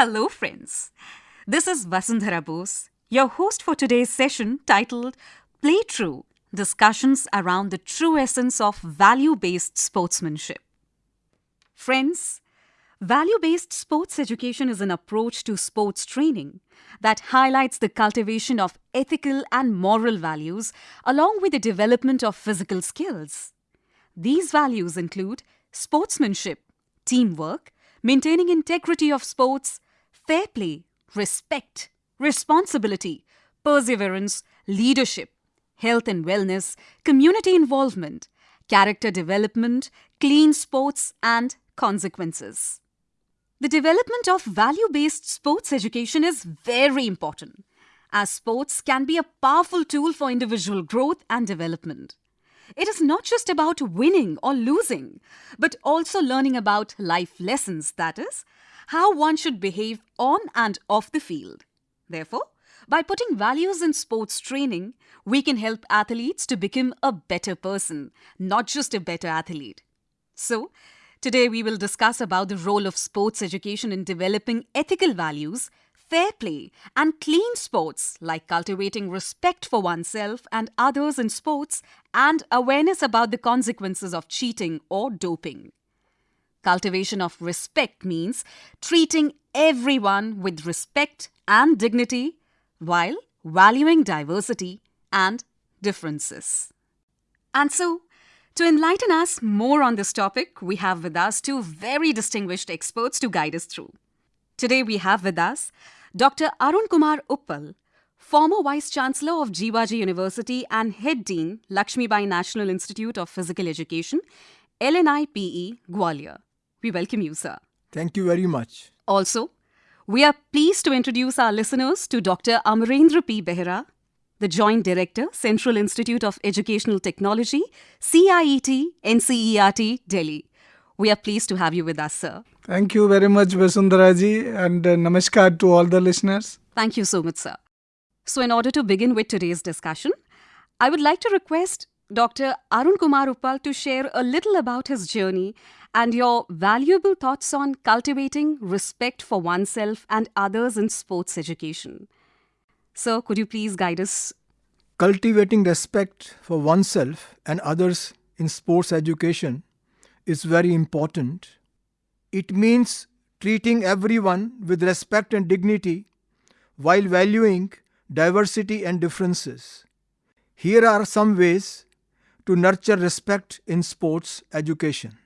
Hello, friends. This is Vasundhara Bose, your host for today's session titled Play True Discussions around the True Essence of Value Based Sportsmanship. Friends, value based sports education is an approach to sports training that highlights the cultivation of ethical and moral values along with the development of physical skills. These values include sportsmanship, teamwork, maintaining integrity of sports, fair play, respect, responsibility, perseverance, leadership, health and wellness, community involvement, character development, clean sports, and consequences. The development of value based sports education is very important, as sports can be a powerful tool for individual growth and development. It is not just about winning or losing, but also learning about life lessons, that is, how one should behave on and off the field. Therefore, by putting values in sports training, we can help athletes to become a better person, not just a better athlete. So, today we will discuss about the role of sports education in developing ethical values, fair play, and clean sports like cultivating respect for oneself and others in sports and awareness about the consequences of cheating or doping. Cultivation of respect means treating everyone with respect and dignity while valuing diversity and differences. And so, to enlighten us more on this topic, we have with us two very distinguished experts to guide us through. Today, we have with us Dr. Arun Kumar Uppal, former Vice Chancellor of Jivaji University and Head Dean, Lakshmibai National Institute of Physical Education, LNIPE, Gwalior. We welcome you, sir. Thank you very much. Also, we are pleased to introduce our listeners to Dr. Amarendra P. Behera, the Joint Director, Central Institute of Educational Technology, CIET, NCERT, Delhi. We are pleased to have you with us, sir. Thank you very much, Vasundharaji, and uh, namaskar to all the listeners. Thank you so much, sir. So, in order to begin with today's discussion, I would like to request Dr. Arun Kumar Uppal to share a little about his journey and your valuable thoughts on cultivating respect for oneself and others in sports education. Sir, could you please guide us? Cultivating respect for oneself and others in sports education is very important. It means treating everyone with respect and dignity while valuing diversity and differences. Here are some ways to nurture respect in sports education.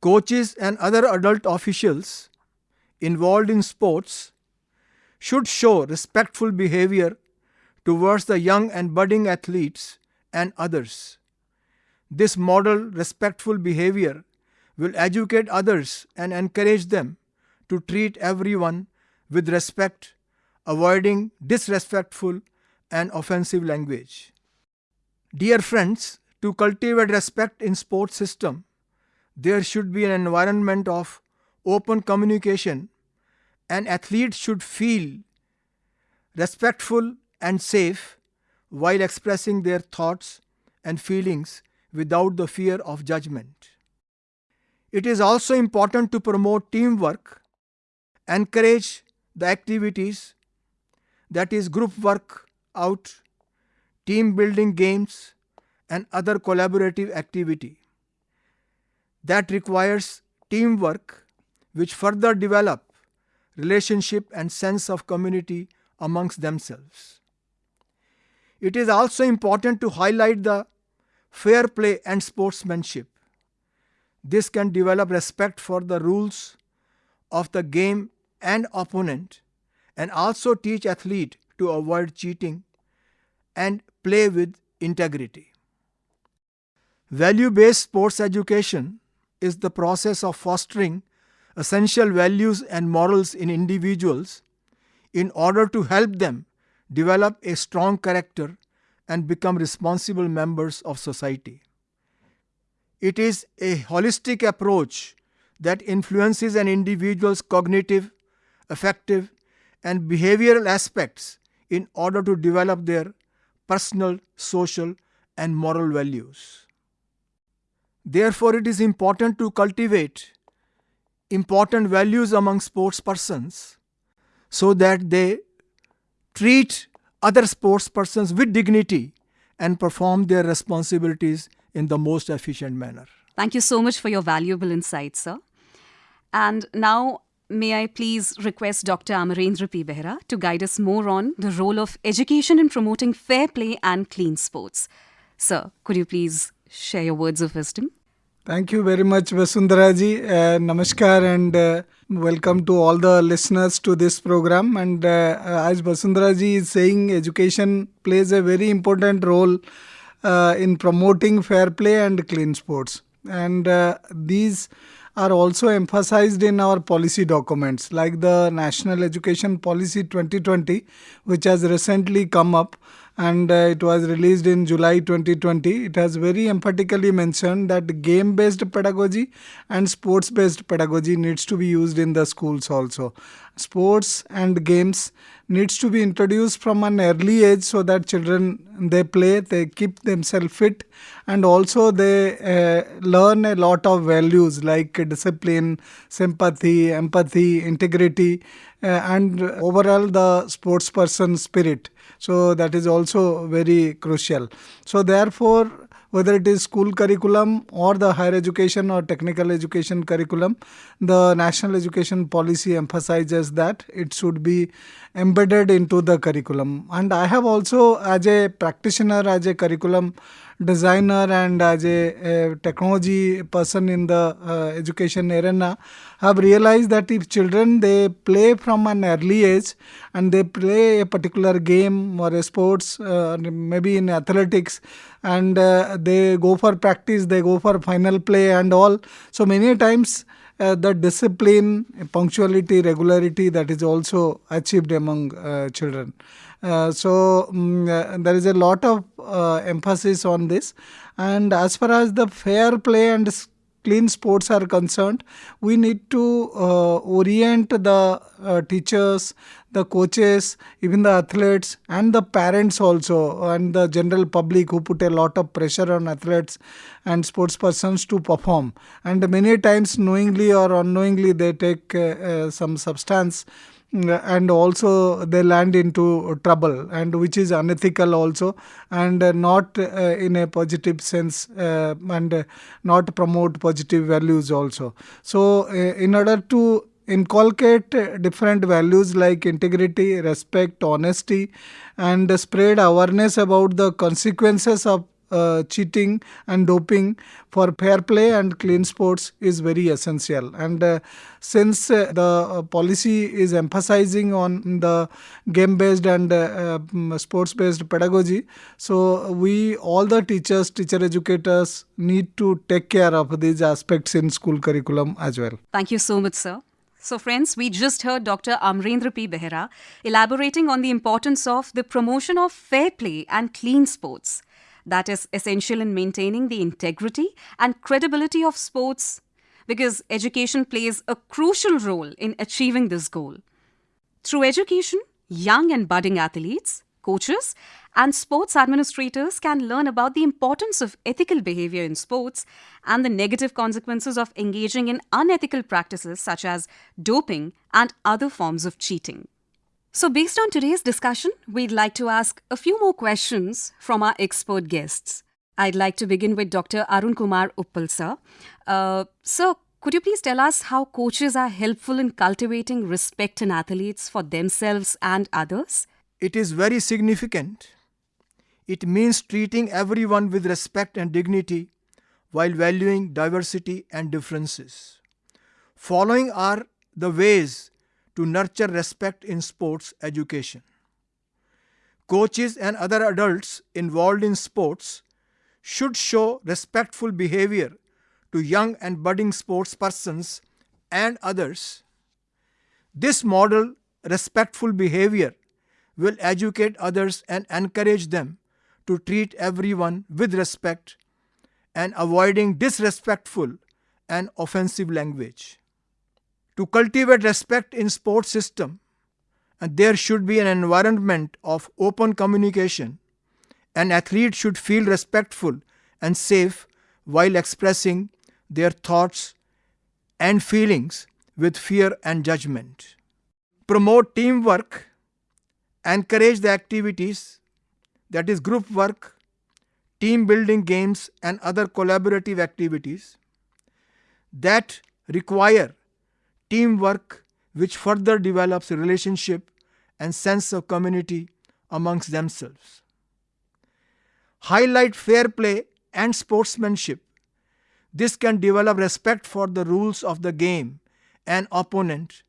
Coaches and other adult officials involved in sports should show respectful behavior towards the young and budding athletes and others. This model respectful behavior will educate others and encourage them to treat everyone with respect, avoiding disrespectful and offensive language. Dear friends, to cultivate respect in sports system, there should be an environment of open communication and athletes should feel respectful and safe while expressing their thoughts and feelings without the fear of judgment. It is also important to promote teamwork, encourage the activities that is group work out team building games, and other collaborative activity. That requires teamwork which further develop relationship and sense of community amongst themselves. It is also important to highlight the fair play and sportsmanship. This can develop respect for the rules of the game and opponent and also teach athlete to avoid cheating and play with integrity. Value based sports education is the process of fostering essential values and morals in individuals in order to help them develop a strong character and become responsible members of society. It is a holistic approach that influences an individual's cognitive, affective, and behavioral aspects in order to develop their personal, social, and moral values. Therefore, it is important to cultivate important values among sports persons so that they treat other sports persons with dignity and perform their responsibilities in the most efficient manner. Thank you so much for your valuable insights, sir. And now, may I please request Dr. Amarendra P. Behera to guide us more on the role of education in promoting fair play and clean sports. Sir, could you please share your words of wisdom? Thank you very much, Vasundharaji. Uh, namaskar and uh, welcome to all the listeners to this program. And uh, as Vasundharaji is saying, education plays a very important role uh, in promoting fair play and clean sports. And uh, these are also emphasized in our policy documents like the National Education Policy 2020, which has recently come up and uh, it was released in July 2020. It has very emphatically mentioned that game based pedagogy and sports based pedagogy needs to be used in the schools also. Sports and games needs to be introduced from an early age so that children they play they keep themselves fit and also they uh, learn a lot of values like discipline sympathy empathy integrity uh, and overall the sports person spirit so that is also very crucial. So therefore whether it is school curriculum or the higher education or technical education curriculum the national education policy emphasizes that it should be embedded into the curriculum. And i have also as a practitioner as a curriculum designer and as a, a technology person in the uh, education arena have realized that if children they play from an early age and they play a particular game or a sports uh, maybe in athletics and uh, they go for practice they go for final play and all. So many times uh, the discipline punctuality regularity that is also achieved among uh, children so um, there is a lot of uh, emphasis on this and as far as the fair play and clean sports are concerned, we need to uh, orient the uh, teachers, the coaches, even the athletes, and the parents also, and the general public who put a lot of pressure on athletes and sports persons to perform. And many times, knowingly or unknowingly, they take uh, uh some substance and also they land into trouble and which is unethical also and not uh, in a positive sense uh, and not promote positive values also. So uh, in order to inculcate different values like integrity respect honesty and spread awareness about the consequences of uh, cheating and doping for fair play and clean sports is very essential. And uh, since uh, the uh, policy is emphasizing on the game based and uh, um, sports based pedagogy, so we, all the teachers, teacher educators, need to take care of these aspects in school curriculum as well. Thank you so much, sir. So, friends, we just heard Dr. Amarendra P. Behera elaborating on the importance of the promotion of fair play and clean sports that is essential in maintaining the integrity and credibility of sports because education plays a crucial role in achieving this goal. Through education, young and budding athletes, coaches, and sports administrators can learn about the importance of ethical behavior in sports and the negative consequences of engaging in unethical practices such as doping and other forms of cheating. So, based on today's discussion, we'd like to ask a few more questions from our expert guests. I'd like to begin with Dr. Arun Kumar Uppal, sir. Uh, sir, could you please tell us how coaches are helpful in cultivating respect in athletes for themselves and others? It is very significant. It means treating everyone with respect and dignity while valuing diversity and differences. Following are the ways to nurture respect in sports education. Coaches and other adults involved in sports should show respectful behavior to young and budding sports persons and others. This model respectful behavior will educate others and encourage them to treat everyone with respect and avoiding disrespectful and offensive language to cultivate respect in sports system and there should be an environment of open communication an athlete should feel respectful and safe while expressing their thoughts and feelings with fear and judgment. Promote teamwork, encourage the activities that is group work, team building games, and other collaborative activities that require teamwork, which further develops relationship and sense of community amongst themselves. Highlight fair play and sportsmanship. This can develop respect for the rules of the game and opponent.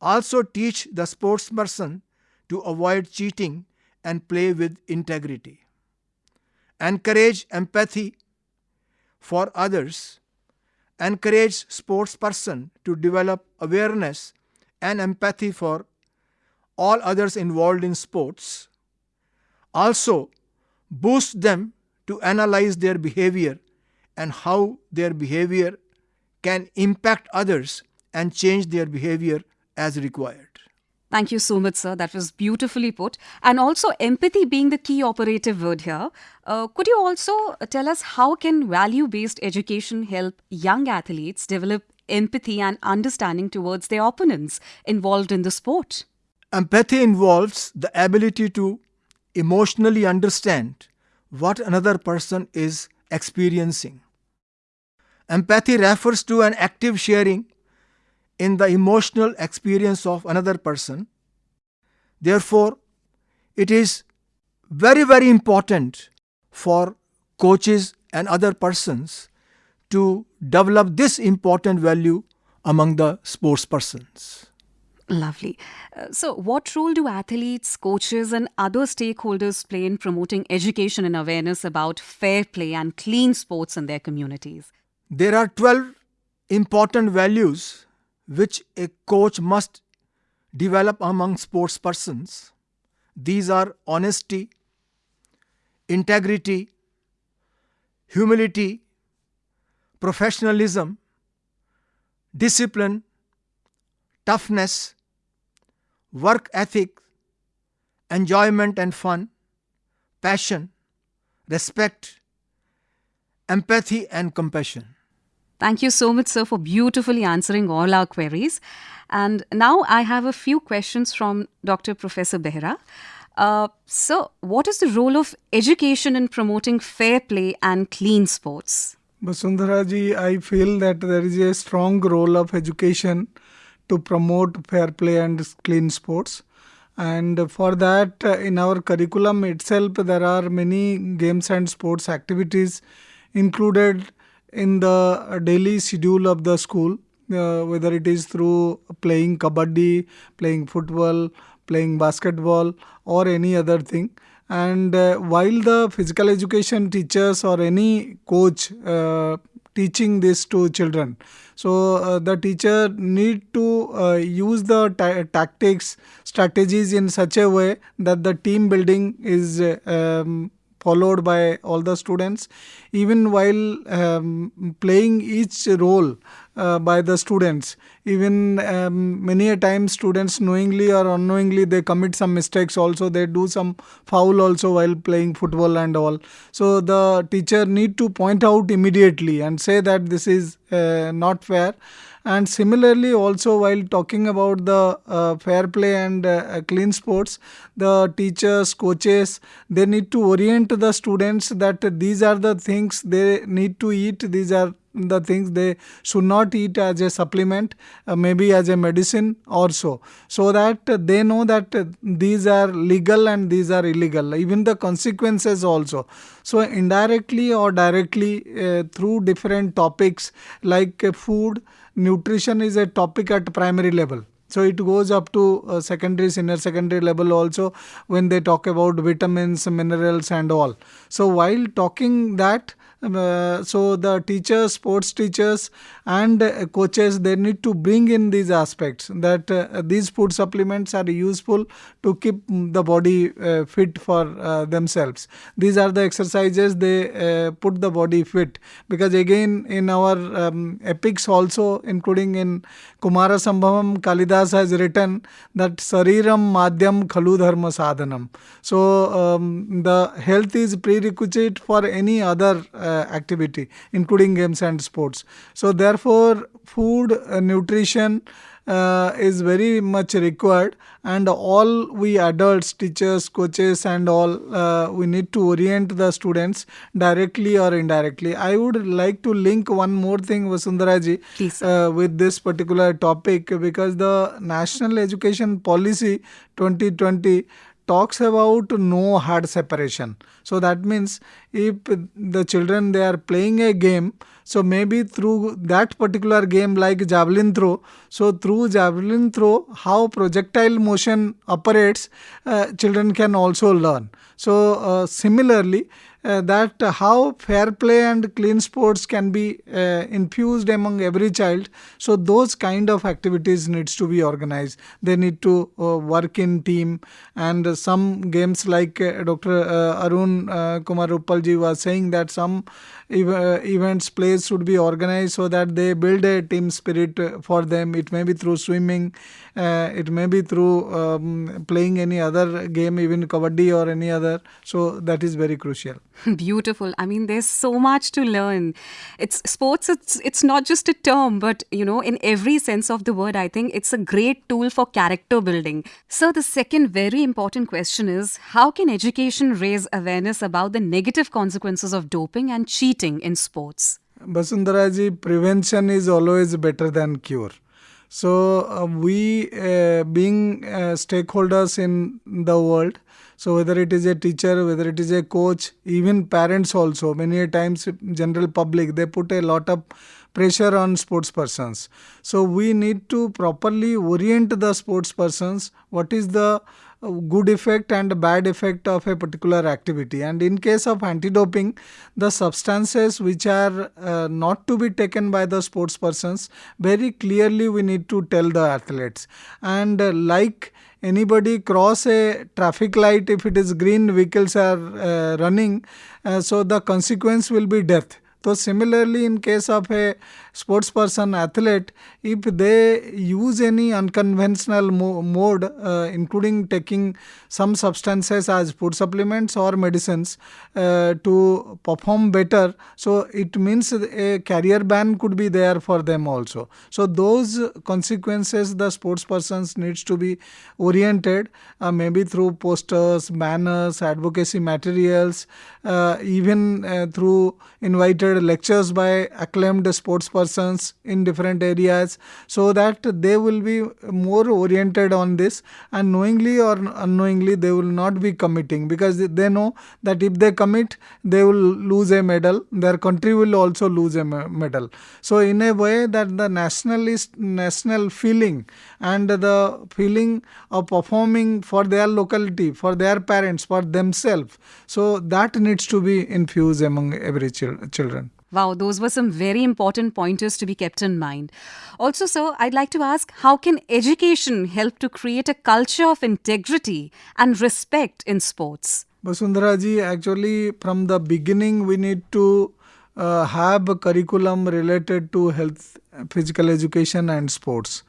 Also teach the sportsperson to avoid cheating and play with integrity. Encourage empathy for others. Encourage sportsperson to develop awareness and empathy for all others involved in sports. Also, boost them to analyze their behavior and how their behavior can impact others and change their behavior as required. Thank you so much, sir. That was beautifully put. And also, empathy being the key operative word here. Uh, could you also tell us how can value-based education help young athletes develop empathy and understanding towards their opponents involved in the sport? Empathy involves the ability to emotionally understand what another person is experiencing. Empathy refers to an active sharing in the emotional experience of another person. Therefore, it is very, very important for coaches and other persons to develop this important value among the sports persons. Lovely. Uh, so, what role do athletes, coaches, and other stakeholders play in promoting education and awareness about fair play and clean sports in their communities? There are 12 important values which a coach must develop among sports persons. These are honesty, integrity, humility, professionalism, discipline, toughness, work ethic, enjoyment and fun, passion, respect, empathy, and compassion. Thank you so much, sir, for beautifully answering all our queries. And now I have a few questions from Dr. Professor Behera. Uh, so, what is the role of education in promoting fair play and clean sports? Vasundhara ji, I feel that there is a strong role of education to promote fair play and clean sports. And for that, uh, in our curriculum itself, there are many games and sports activities included in the daily schedule of the school, uh, whether it is through playing kabaddi, playing football, playing basketball, or any other thing. And uh, while the physical education teachers or any coach uh, teaching this to children, so uh, the teacher need to uh, use the ta- tactics, strategies in such a way that the team building is um, followed by all the students even while um, playing each role uh, by the students. Even um, many a time students knowingly or unknowingly they commit some mistakes also. They do some foul also while playing football and all. So the teacher need to point out immediately and say that this is uh, not fair and similarly, also while talking about the uh, fair play and uh, clean sports, the teachers, coaches, they need to orient the students that these are the things they need to eat. These are the things they should not eat as a supplement, uh, maybe as a medicine also, so that they know that these are legal and these are illegal, even the consequences also. So, indirectly or directly uh, through different topics like uh, food, nutrition is a topic at primary level. So it goes up to uh, secondary senior secondary level also when they talk about vitamins minerals and all. So while talking that uh, so the teachers sports teachers and uh, coaches they need to bring in these aspects that uh, these food supplements are useful to keep the body uh, fit for uh, themselves. These are the exercises they uh, put the body fit. Because again in our um, epics also including in kumara sambhavam kalidas has written that sariram madhyam khalu dharma sadhanam. So um, the health is prerequisite for any other activity including games and sports. So therefore food, uh, nutrition, uh, is very much required and all we adults teachers coaches and all uh, we need to orient the students directly or indirectly. I would like to link one more thing vasundharaji uh, with this particular topic because the national education policy 2020 talks about no hard separation. So that means if the children they are playing a game so maybe through that particular game like javelin throw so through javelin throw how projectile motion operates uh, children can also learn. So uh, similarly uh, that how fair play and clean sports can be uh, infused among every child so those kind of activities needs to be organized. They need to uh, work in team and some games like uh, dr arun kumar uppalji was saying that some ev- uh, events plays should be organized so that they build a team spirit uh, for them it may be through swimming uh, it may be through um, playing any other game even kabaddi or any other so that is very crucial Beautiful. I mean, there's so much to learn. It's sports. It's it's not just a term, but you know, in every sense of the word, I think it's a great tool for character building. So the second very important question is: How can education raise awareness about the negative consequences of doping and cheating in sports? Basundharaji, prevention is always better than cure. So uh, we, uh, being uh, stakeholders in the world, so whether it is a teacher, whether it is a coach, even parents also, many times general public, they put a lot of pressure on sports persons. So we need to properly orient the sports persons. What is the good effect and bad effect of a particular activity. And in case of anti-doping the substances which are uh, not to be taken by the sports persons very clearly we need to tell the athletes. And uh, like anybody cross a traffic light if it is green vehicles are uh, running uh, so the consequence will be death so similarly in case of a sports person athlete if they use any unconventional mo- mode uh, including taking some substances as food supplements or medicines uh, to perform better so it means a career ban could be there for them also. So those consequences the sports persons needs to be oriented uh, maybe through posters banners advocacy materials uh, even uh, through invited lectures by acclaimed sports persons in different areas so that they will be more oriented on this and knowingly or unknowingly they will not be committing because they know that if they commit they will lose a medal. Their country will also lose a medal. So in a way that the nationalist national feeling and the feeling of performing for their locality for their parents for themselves so that needs to be infused among every chil- children Wow, those were some very important pointers to be kept in mind. Also, sir, I'd like to ask how can education help to create a culture of integrity and respect in sports? Basundhara ji, actually, from the beginning, we need to uh, have a curriculum related to health, physical education, and sports.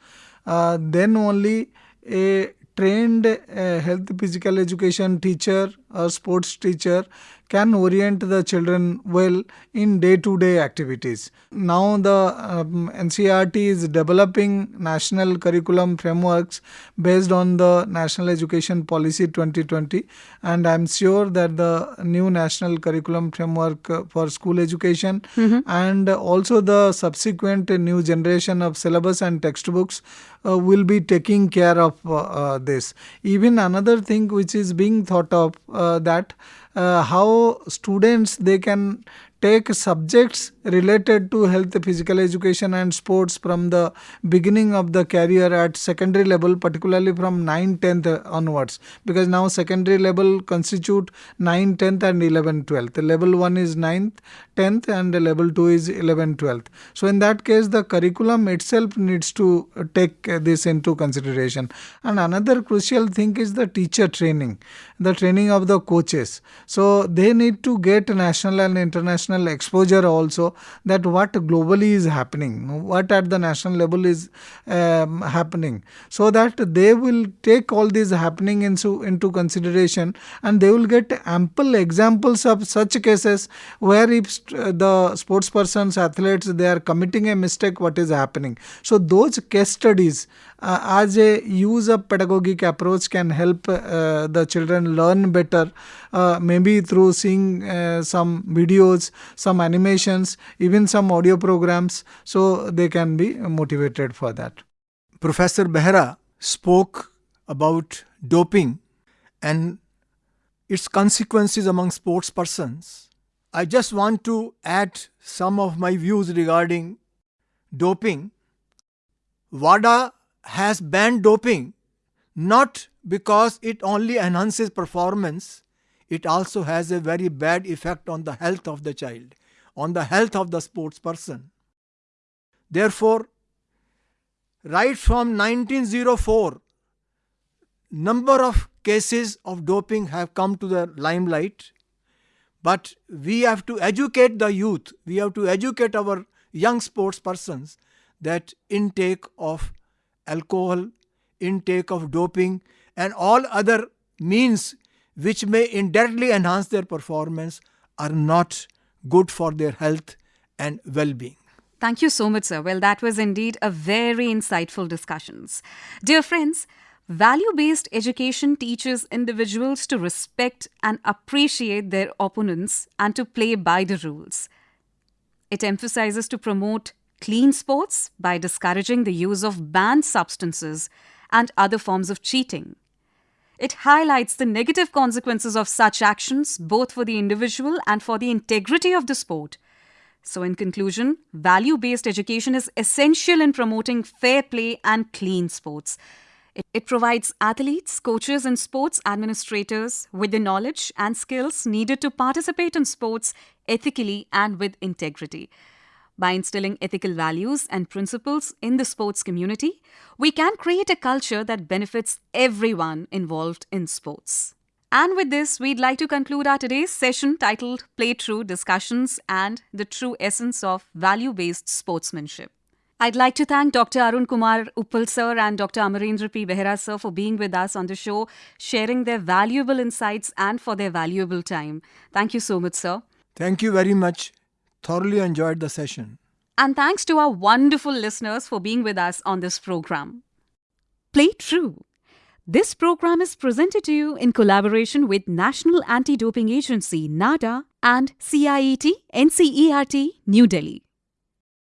Uh, then only a trained uh, health physical education teacher or sports teacher can orient the children well in day to day activities. Now, the um, NCERT is developing national curriculum frameworks based on the National Education Policy 2020, and I'm sure that the new national curriculum framework for school education and also the subsequent new generation of syllabus and textbooks uh, will be taking care of uh, uh, this. Even another thing which is being thought of uh, that uh, how students they can take subjects related to health physical education and sports from the beginning of the career at secondary level particularly from 9 10th onwards. Because now secondary level constitute 9 10th and 11 12th level 1 is 9th 10th and level 2 is 11 12th so in that case the curriculum itself needs to take this into consideration. And another crucial thing is the teacher training the training of the coaches. So they need to get national and international exposure also that what globally is happening what at the national level is um, happening. So that they will take all these happening into into consideration and they will get ample examples of such cases where if the sports persons athletes they are committing a mistake what is happening. So those case studies uh, as a use of pedagogic approach can help uh, the children learn better uh, maybe through seeing uh, some videos some animations even some audio programs. So they can be motivated for that. Professor behera spoke about doping and its consequences among sports persons. I just want to add some of my views regarding doping. Wada has banned doping not because it only enhances performance, it also has a very bad effect on the health of the child, on the health of the sports person. Therefore, right from 1904, number of cases of doping have come to the limelight, but we have to educate the youth, we have to educate our young sports persons that intake of alcohol, intake of doping, and all other means which may indirectly enhance their performance are not good for their health and well being. Thank you so much, sir. Well, that was indeed a very insightful discussions. Dear friends, value-based education teaches individuals to respect and appreciate their opponents and to play by the rules. It emphasizes to promote clean sports by discouraging the use of banned substances and other forms of cheating. It highlights the negative consequences of such actions both for the individual and for the integrity of the sport. So, in conclusion, value based education is essential in promoting fair play and clean sports. It, it, provides athletes, coaches, and sports administrators with the knowledge and skills needed to participate in sports ethically and with integrity. By instilling ethical values and principles in the sports community, we can create a culture that benefits everyone involved in sports. And with this, we'd like to conclude our today's session titled Play True Discussions and the True Essence of Value Based Sportsmanship. I'd like to thank Dr. Arun Kumar Uppal sir and Dr. Amarendra P. Behera sir for being with us on the show, sharing their valuable insights and for their valuable time. Thank you so much, sir. Thank you very much. Thoroughly enjoyed the session. And thanks to our wonderful listeners for being with us on this program. Play True. This program is presented to you in collaboration with National Anti-Doping Agency NADA and CIET NCERT New Delhi.